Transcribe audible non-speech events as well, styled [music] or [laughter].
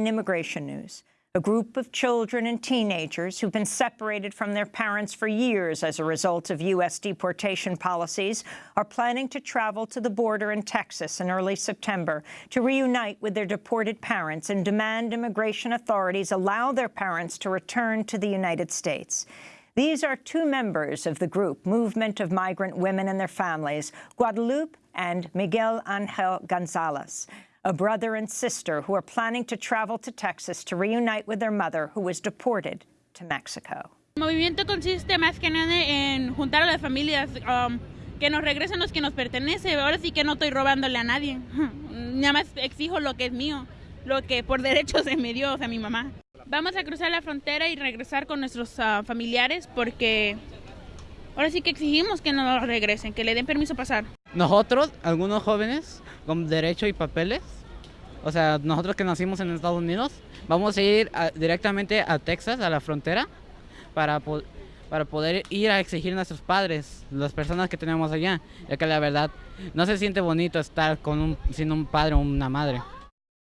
In immigration news, a group of children and teenagers who've been separated from their parents for years as a result of U.S. deportation policies are planning to travel to the border in Texas in early September to reunite with their deported parents and demand immigration authorities allow their parents to return to the United States. These are two members of the group, Movement of Migrant Women and Their Families, Guadalupe and Miguel Angel Gonzalez a brother and sister who are planning to travel to Texas to reunite with their mother who was deported to Mexico. El movimiento consiste más que nada en juntar a las familias, um, que nos regresen los que nos pertenece. Ahora sí que no estoy robándole a nadie. [laughs] Nada más exijo lo que es mío, lo que por derecho se me dio, o sea, mi mamá. Vamos a cruzar la frontera y regresar con nuestros uh, familiares porque ahora sí que exigimos que nos regresen, que le den permiso pasar. Nosotros, algunos jóvenes con derecho y papeles, o sea, nosotros que nacimos en Estados Unidos, vamos a ir directamente a Texas, a la frontera, para, para poder ir a exigir a nuestros padres, las personas que tenemos allá, ya que la verdad no se siente bonito estar con un, sin un padre o una madre.